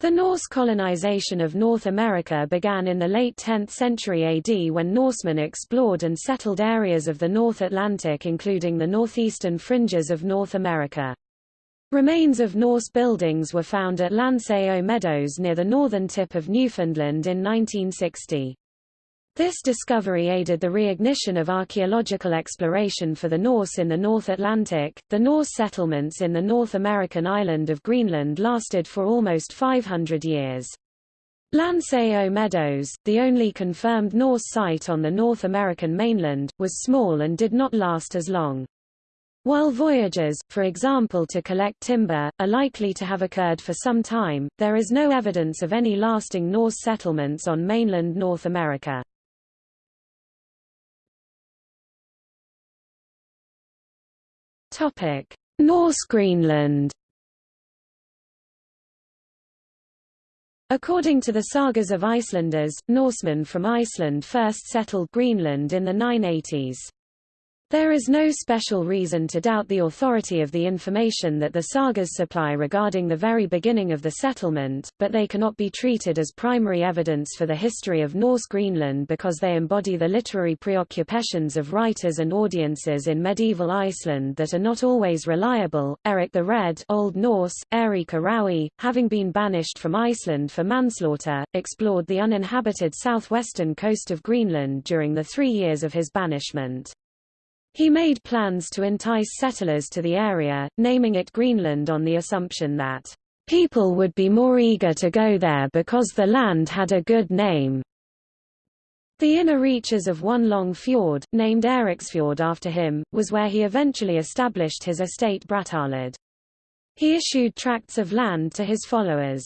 The Norse colonization of North America began in the late 10th century AD when Norsemen explored and settled areas of the North Atlantic including the northeastern fringes of North America. Remains of Norse buildings were found at L'Anse aux Meadows near the northern tip of Newfoundland in 1960. This discovery aided the reignition of archaeological exploration for the Norse in the North Atlantic. The Norse settlements in the North American island of Greenland lasted for almost 500 years. L'Anse aux Meadows, the only confirmed Norse site on the North American mainland, was small and did not last as long. While voyages, for example to collect timber, are likely to have occurred for some time, there is no evidence of any lasting Norse settlements on mainland North America. Topic: Norse Greenland. According to the sagas of Icelanders, Norsemen from Iceland first settled Greenland in the 980s. There is no special reason to doubt the authority of the information that the sagas supply regarding the very beginning of the settlement, but they cannot be treated as primary evidence for the history of Norse Greenland because they embody the literary preoccupations of writers and audiences in medieval Iceland that are not always reliable. Eric the Red, Old Norse, Erika having been banished from Iceland for manslaughter, explored the uninhabited southwestern coast of Greenland during the three years of his banishment. He made plans to entice settlers to the area, naming it Greenland on the assumption that people would be more eager to go there because the land had a good name. The inner reaches of one long fjord, named Eriksfjord after him, was where he eventually established his estate Brattahlid. He issued tracts of land to his followers.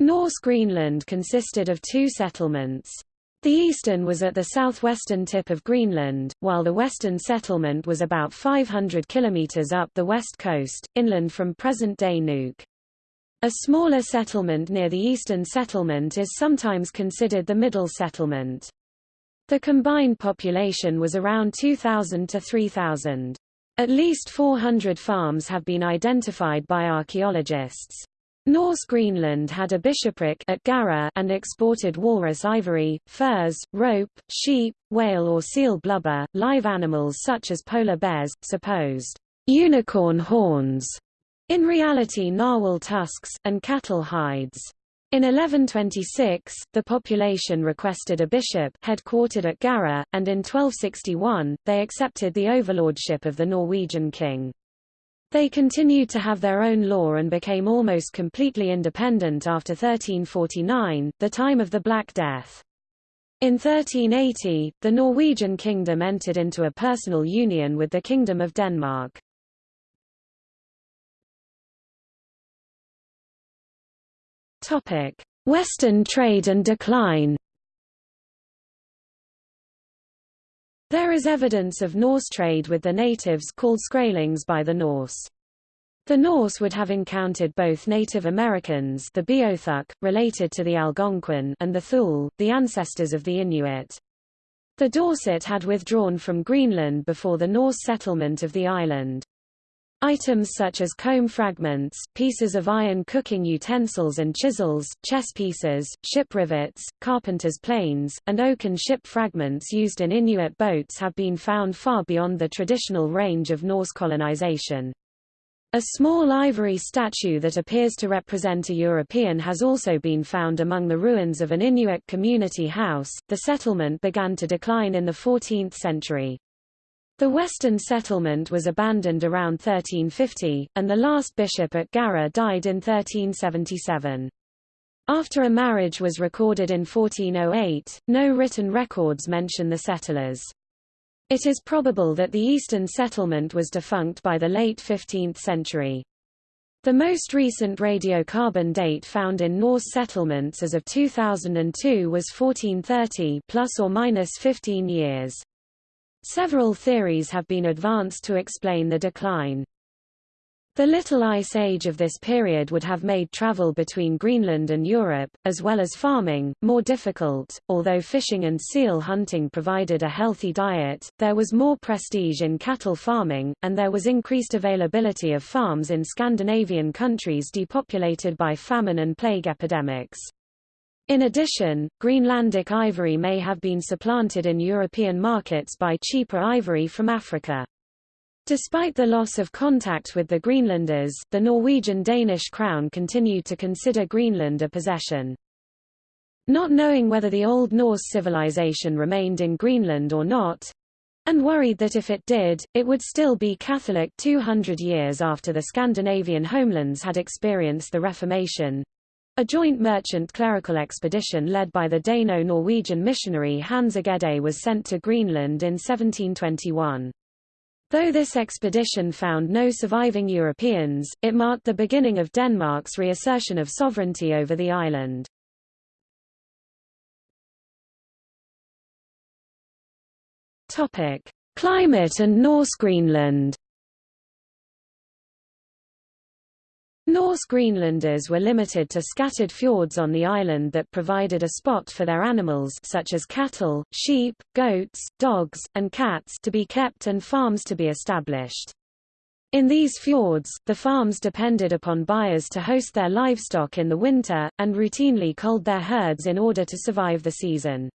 Norse Greenland consisted of two settlements. The eastern was at the southwestern tip of Greenland, while the western settlement was about 500 kilometers up the west coast, inland from present-day Nuuk. A smaller settlement near the eastern settlement is sometimes considered the middle settlement. The combined population was around 2,000 to 3,000. At least 400 farms have been identified by archaeologists. Norse Greenland had a bishopric at Garðar and exported walrus ivory, furs, rope, sheep, whale or seal blubber, live animals such as polar bears, supposed unicorn horns, in reality narwhal tusks, and cattle hides. In 1126, the population requested a bishop headquartered at Garðar, and in 1261, they accepted the overlordship of the Norwegian king. They continued to have their own law and became almost completely independent after 1349, the time of the Black Death. In 1380, the Norwegian kingdom entered into a personal union with the Kingdom of Denmark. Western trade and decline There is evidence of Norse trade with the natives called Skraelings by the Norse. The Norse would have encountered both Native Americans the Beothuk, related to the Algonquin and the Thule, the ancestors of the Inuit. The Dorset had withdrawn from Greenland before the Norse settlement of the island. Items such as comb fragments, pieces of iron cooking utensils and chisels, chess pieces, ship rivets, carpenter's planes, and oaken ship fragments used in Inuit boats have been found far beyond the traditional range of Norse colonization. A small ivory statue that appears to represent a European has also been found among the ruins of an Inuit community house. The settlement began to decline in the 14th century. The western settlement was abandoned around 1350, and the last bishop at Garðar died in 1377. After a marriage was recorded in 1408, no written records mention the settlers. It is probable that the eastern settlement was defunct by the late 15th century. The most recent radiocarbon date found in Norse settlements as of 2002 was 1430 plus or minus 15 years. Several theories have been advanced to explain the decline. The Little Ice Age of this period would have made travel between Greenland and Europe, as well as farming, more difficult. Although fishing and seal hunting provided a healthy diet, there was more prestige in cattle farming, and there was increased availability of farms in Scandinavian countries depopulated by famine and plague epidemics. In addition, Greenlandic ivory may have been supplanted in European markets by cheaper ivory from Africa. Despite the loss of contact with the Greenlanders, the Norwegian-Danish crown continued to consider Greenland a possession. Not knowing whether the Old Norse civilization remained in Greenland or not, and worried that if it did, it would still be Catholic 200 years after the Scandinavian homelands had experienced the Reformation. A joint merchant clerical expedition led by the Dano-Norwegian missionary Hans Egede was sent to Greenland in 1721. Though this expedition found no surviving Europeans, it marked the beginning of Denmark's reassertion of sovereignty over the island. Topic: Climate and Norse Greenland. Norse Greenlanders were limited to scattered fjords on the island that provided a spot for their animals such as cattle, sheep, goats, dogs, and cats to be kept and farms to be established. In these fjords, the farms depended upon byres to host their livestock in the winter, and routinely culled their herds in order to survive the season.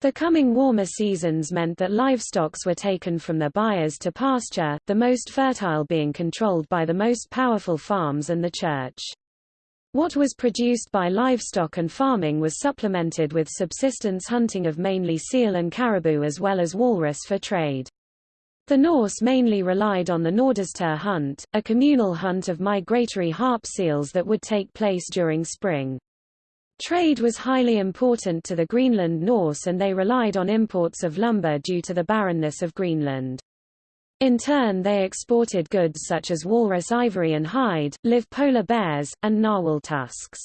The coming warmer seasons meant that livestocks were taken from their byres to pasture, the most fertile being controlled by the most powerful farms and the church. What was produced by livestock and farming was supplemented with subsistence hunting of mainly seal and caribou as well as walrus for trade. The Norse mainly relied on the Norðrsetur hunt, a communal hunt of migratory harp seals that would take place during spring. Trade was highly important to the Greenland Norse and they relied on imports of lumber due to the barrenness of Greenland. In turn they exported goods such as walrus ivory and hide, live polar bears, and narwhal tusks.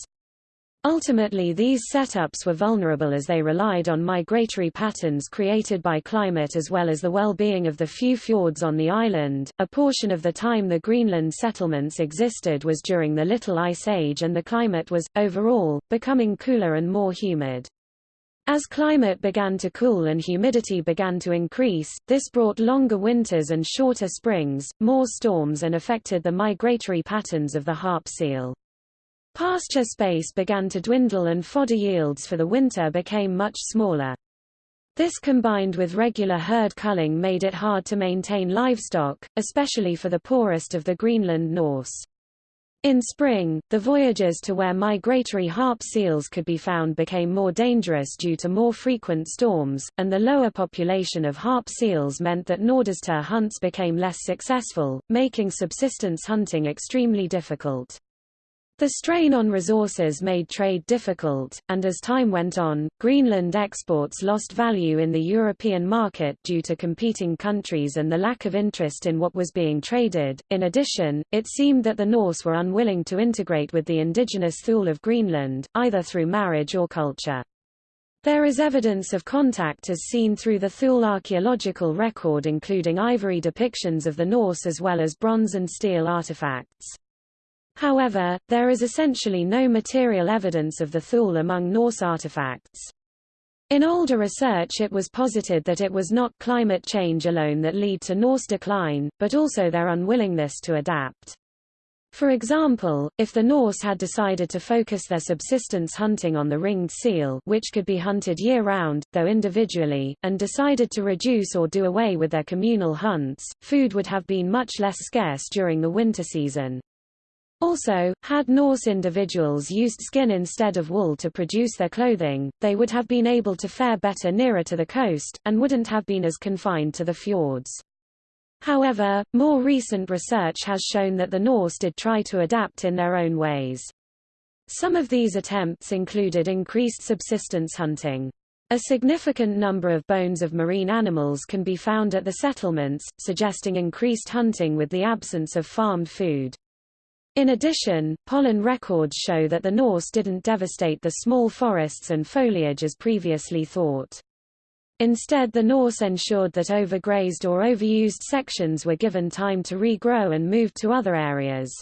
Ultimately these setups were vulnerable as they relied on migratory patterns created by climate as well as the well-being of the few fjords on the island. A portion of the time the Greenland settlements existed was during the Little Ice Age and the climate was, overall, becoming cooler and more humid. As climate began to cool and humidity began to increase, this brought longer winters and shorter springs, more storms and affected the migratory patterns of the harp seal. Pasture space began to dwindle and fodder yields for the winter became much smaller. This combined with regular herd culling made it hard to maintain livestock, especially for the poorest of the Greenland Norse. In spring, the voyages to where migratory harp seals could be found became more dangerous due to more frequent storms, and the lower population of harp seals meant that Norðrsetur hunts became less successful, making subsistence hunting extremely difficult. The strain on resources made trade difficult, and as time went on, Greenland exports lost value in the European market due to competing countries and the lack of interest in what was being traded. In addition, it seemed that the Norse were unwilling to integrate with the indigenous Thule of Greenland, either through marriage or culture. There is evidence of contact as seen through the Thule archaeological record including ivory depictions of the Norse as well as bronze and steel artifacts. However, there is essentially no material evidence of the Thule among Norse artifacts. In older research it was posited that it was not climate change alone that led to Norse decline, but also their unwillingness to adapt. For example, if the Norse had decided to focus their subsistence hunting on the ringed seal which could be hunted year-round, though individually, and decided to reduce or do away with their communal hunts, food would have been much less scarce during the winter season. Also, had Norse individuals used skin instead of wool to produce their clothing, they would have been able to fare better nearer to the coast, and wouldn't have been as confined to the fjords. However, more recent research has shown that the Norse did try to adapt in their own ways. Some of these attempts included increased subsistence hunting. A significant number of bones of marine animals can be found at the settlements, suggesting increased hunting with the absence of farmed food. In addition, pollen records show that the Norse didn't devastate the small forests and foliage as previously thought. Instead the Norse ensured that overgrazed or overused sections were given time to regrow and moved to other areas.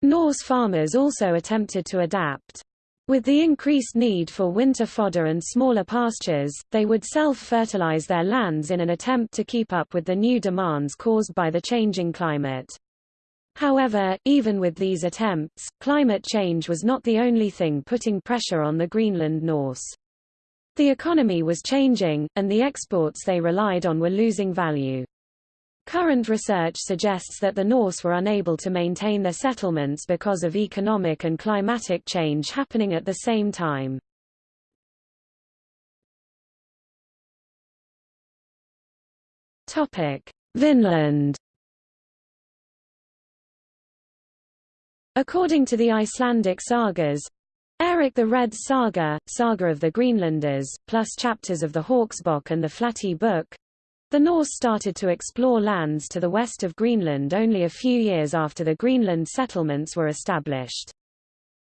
Norse farmers also attempted to adapt. With the increased need for winter fodder and smaller pastures, they would self-fertilize their lands in an attempt to keep up with the new demands caused by the changing climate. However, even with these attempts, climate change was not the only thing putting pressure on the Greenland Norse. The economy was changing, and the exports they relied on were losing value. Current research suggests that the Norse were unable to maintain their settlements because of economic and climatic change happening at the same time. Vinland According to the Icelandic sagas, Eric the Red saga, Saga of the Greenlanders, plus chapters of the Hauksbók and the Flatey Book. The Norse started to explore lands to the west of Greenland only a few years after the Greenland settlements were established.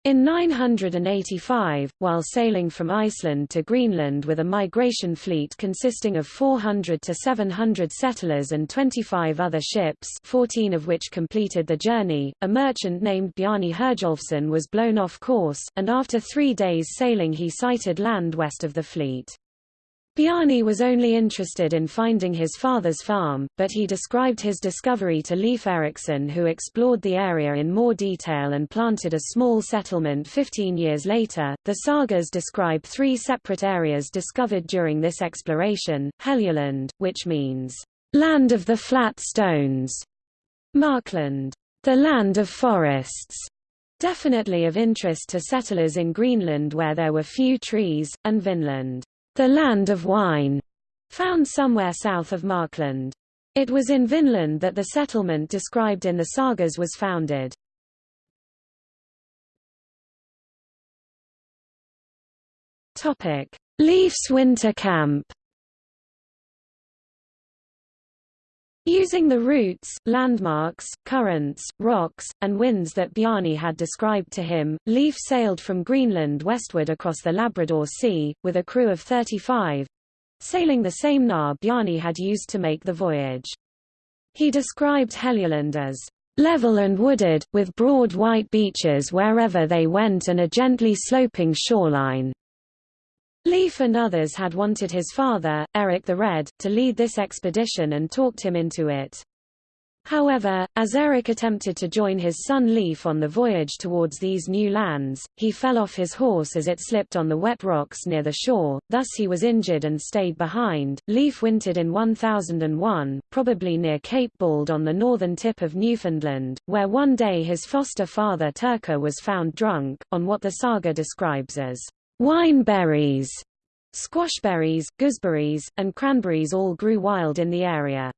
In 985, while sailing from Iceland to Greenland with a migration fleet consisting of 400 to 700 settlers and 25 other ships 14 of which completed the journey, a merchant named Bjarni Herjolfsson was blown off course, and after three days sailing he sighted land west of the fleet. Bjarni was only interested in finding his father's farm, but he described his discovery to Leif Erikson who explored the area in more detail and planted a small settlement 15 years later. The sagas describe three separate areas discovered during this exploration, Helluland, which means, land of the flat stones, Markland, the land of forests, definitely of interest to settlers in Greenland where there were few trees, and Vinland the land of wine, found somewhere south of Markland. It was in Vinland that the settlement described in the sagas was founded. Leif's winter camp Using the routes, landmarks, currents, rocks, and winds that Bjarni had described to him, Leif sailed from Greenland westward across the Labrador Sea, with a crew of 35, sailing the same knarr Bjarni had used to make the voyage. He described Helluland as level and wooded, with broad white beaches wherever they went and a gently sloping shoreline. Leif and others had wanted his father, Eric the Red, to lead this expedition and talked him into it. However, as Eric attempted to join his son Leif on the voyage towards these new lands, he fell off his horse as it slipped on the wet rocks near the shore, thus he was injured and stayed behind. Leif wintered in 1001, probably near Cape Bauld on the northern tip of Newfoundland, where one day his foster father Tyrker was found drunk, on what the saga describes as Wine berries, squashberries, gooseberries, and cranberries all grew wild in the area.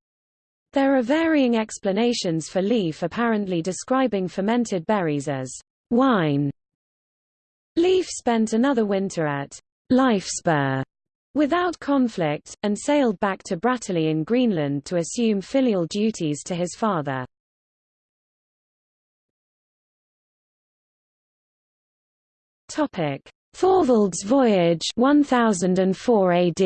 There are varying explanations for Leif apparently describing fermented berries as wine. Leif spent another winter at Leifsbúðir without conflict, and sailed back to Brattahlid in Greenland to assume filial duties to his father. Thorvald's voyage 1004 AD.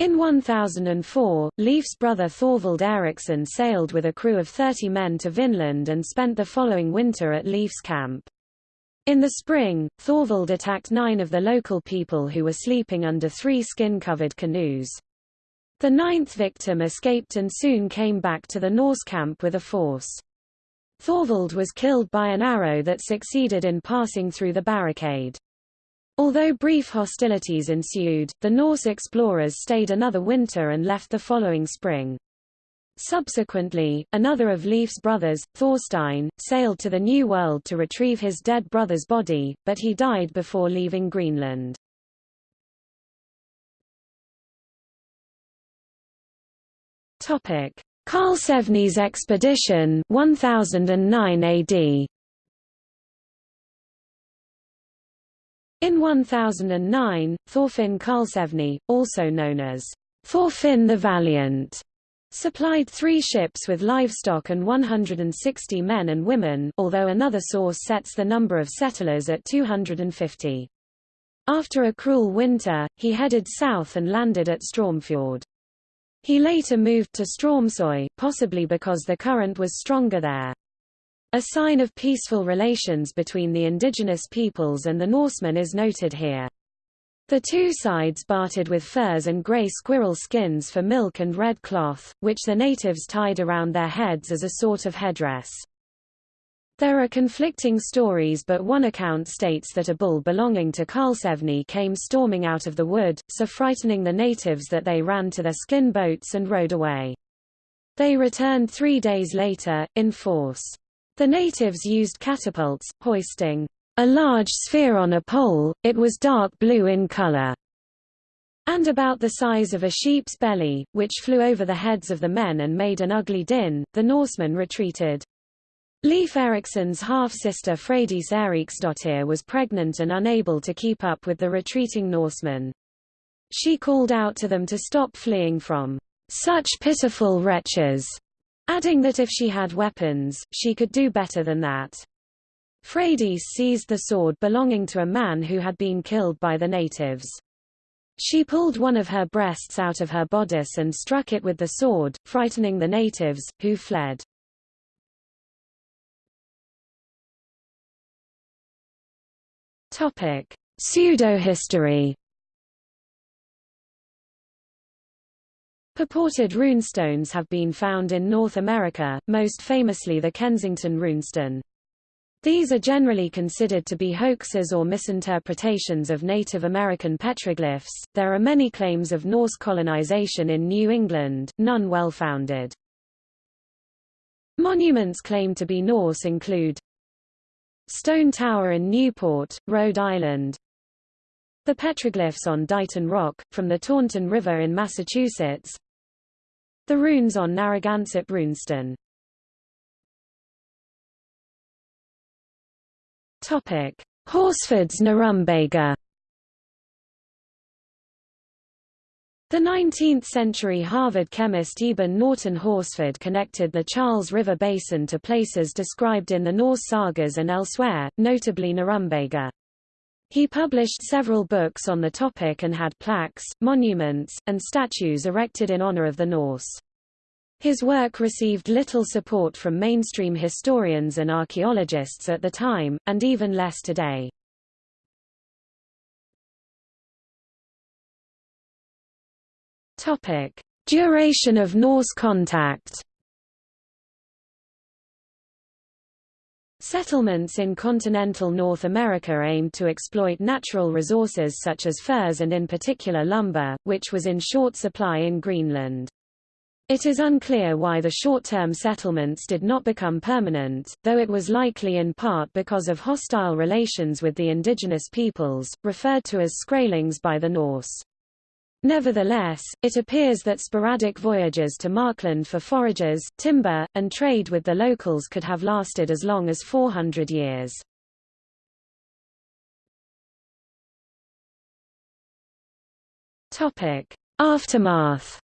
In 1004, Leif's brother Thorvald Eriksson sailed with a crew of 30 men to Vinland and spent the following winter at Leif's camp. In the spring, Thorvald attacked nine of the local people who were sleeping under three skin-covered canoes. The ninth victim escaped and soon came back to the Norse camp with a force. Thorvald was killed by an arrow that succeeded in passing through the barricade. Although brief hostilities ensued, the Norse explorers stayed another winter and left the following spring. Subsequently, another of Leif's brothers, Thorstein, sailed to the New World to retrieve his dead brother's body, but he died before leaving Greenland. Topic: Karlsefni's expedition 1009 AD. In 1009, Thorfinn Karlsevne, also known as Thorfinn the Valiant, supplied three ships with livestock and 160 men and women although another source sets the number of settlers at 250. After a cruel winter, he headed south and landed at Straumfjord. He later moved to Straumsöy, possibly because the current was stronger there. A sign of peaceful relations between the indigenous peoples and the Norsemen is noted here. The two sides bartered with furs and grey squirrel skins for milk and red cloth, which the natives tied around their heads as a sort of headdress. There are conflicting stories but one account states that a bull belonging to Karlsefni came storming out of the wood, so frightening the natives that they ran to their skin boats and rowed away. They returned three days later, in force. The natives used catapults, hoisting a large sphere on a pole, it was dark blue in color, and about the size of a sheep's belly, which flew over the heads of the men and made an ugly din. The Norsemen retreated. Leif Erikson's half-sister Freydis Eriksdottir was pregnant and unable to keep up with the retreating Norsemen. She called out to them to stop fleeing from such pitiful wretches, adding that if she had weapons, she could do better than that. Freydis seized the sword belonging to a man who had been killed by the natives. She pulled one of her breasts out of her bodice and struck it with the sword, frightening the natives, who fled. Topic: Pseudo-history. Purported runestones have been found in North America, most famously the Kensington runestone. These are generally considered to be hoaxes or misinterpretations of Native American petroglyphs. There are many claims of Norse colonization in New England, none well founded. Monuments claimed to be Norse include Stone Tower in Newport, Rhode Island. The petroglyphs on Dighton Rock, from the Taunton River in Massachusetts. The runes on Narragansett runestone Topic: Horsford's Norumbega The 19th-century Harvard chemist Eben Norton Horsford connected the Charles River basin to places described in the Norse sagas and elsewhere, notably Norumbega. He published several books on the topic and had plaques, monuments, and statues erected in honor of the Norse. His work received little support from mainstream historians and archaeologists at the time, and even less today. Topic: Duration of Norse contact. Settlements in continental North America aimed to exploit natural resources such as furs and in particular lumber, which was in short supply in Greenland. It is unclear why the short-term settlements did not become permanent, though it was likely in part because of hostile relations with the indigenous peoples, referred to as Skraelings by the Norse. Nevertheless, it appears that sporadic voyages to Markland for forages, timber, and trade with the locals could have lasted as long as 400 years. Aftermath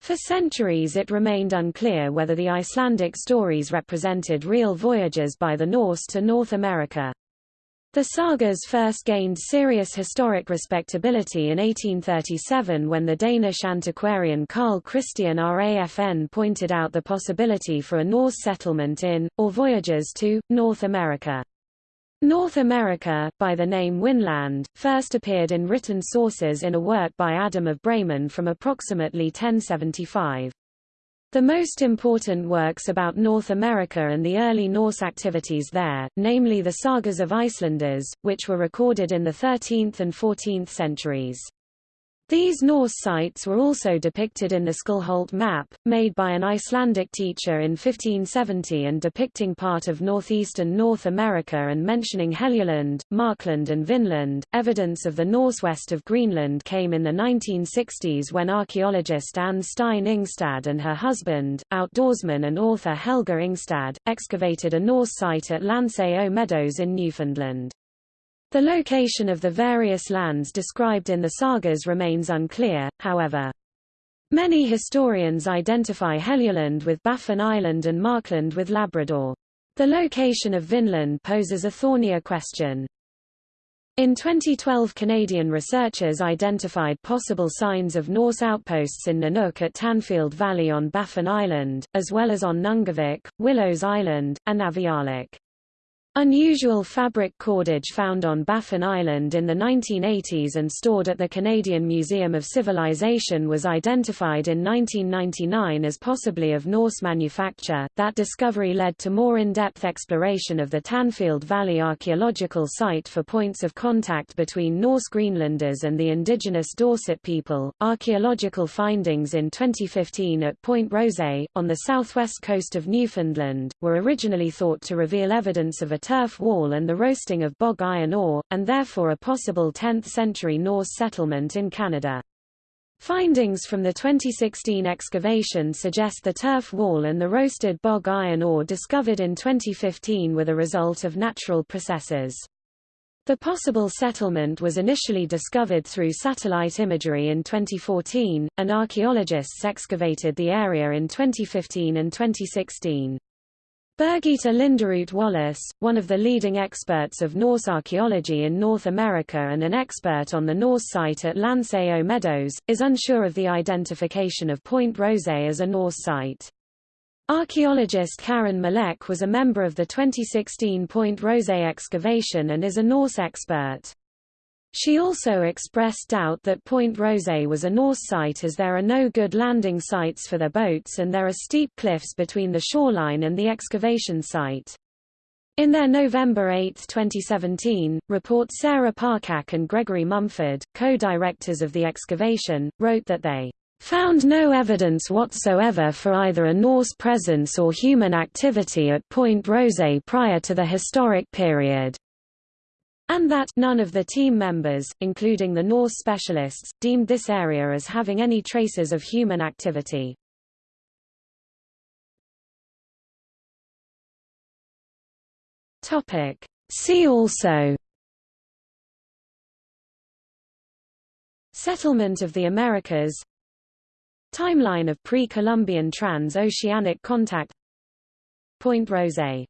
For centuries it remained unclear whether the Icelandic stories represented real voyages by the Norse to North America. The sagas first gained serious historic respectability in 1837 when the Danish antiquarian Carl Christian Rafn pointed out the possibility for a Norse settlement in, or voyages to, North America. North America, by the name Winland, first appeared in written sources in a work by Adam of Bremen from approximately 1075. The most important works about North America and the early Norse activities there, namely the sagas of Icelanders, which were recorded in the 13th and 14th centuries. These Norse sites were also depicted in the Skálholt map, made by an Icelandic teacher in 1570 and depicting part of northeastern North America and mentioning Helluland, Markland and Vinland. Evidence of the northwest of Greenland came in the 1960s when archaeologist Anne Stine Ingstad and her husband, outdoorsman and author Helge Ingstad, excavated a Norse site at L'Anse aux Meadows in Newfoundland. The location of the various lands described in the sagas remains unclear, however. Many historians identify Helluland with Baffin Island and Markland with Labrador. The location of Vinland poses a thornier question. In 2012 Canadian researchers identified possible signs of Norse outposts in Nanook at Tanfield Valley on Baffin Island, as well as on Nunguvik, Willows Island, and Avayalik. Unusual fabric cordage found on Baffin Island in the 1980s and stored at the Canadian Museum of Civilization was identified in 1999 as possibly of Norse manufacture. That discovery led to more in-depth exploration of the Tanfield Valley archaeological site for points of contact between Norse Greenlanders and the indigenous Dorset people. Archaeological findings in 2015 at Point Rosee, on the southwest coast of Newfoundland, were originally thought to reveal evidence of a turf wall and the roasting of bog iron ore, and therefore a possible 10th-century Norse settlement in Canada. Findings from the 2016 excavation suggest the turf wall and the roasted bog iron ore discovered in 2015 were the result of natural processes. The possible settlement was initially discovered through satellite imagery in 2014, and archaeologists excavated the area in 2015 and 2016. Birgitta Linderoth Wallace, one of the leading experts of Norse archaeology in North America and an expert on the Norse site at L'Anse aux Meadows, is unsure of the identification of Point Rosee as a Norse site. Archaeologist Karen Milek was a member of the 2016 Point Rosee excavation and is a Norse expert. She also expressed doubt that Point Rosee was a Norse site as there are no good landing sites for their boats and there are steep cliffs between the shoreline and the excavation site. In their November 8, 2017, report Sarah Parcak and Gregory Mumford, co-directors of the excavation, wrote that they found no evidence whatsoever for either a Norse presence or human activity at Point Rosee prior to the historic period and that none of the team members, including the Norse specialists, deemed this area as having any traces of human activity. See also Settlement of the Americas Timeline of pre-Columbian trans-oceanic contact Point Rosee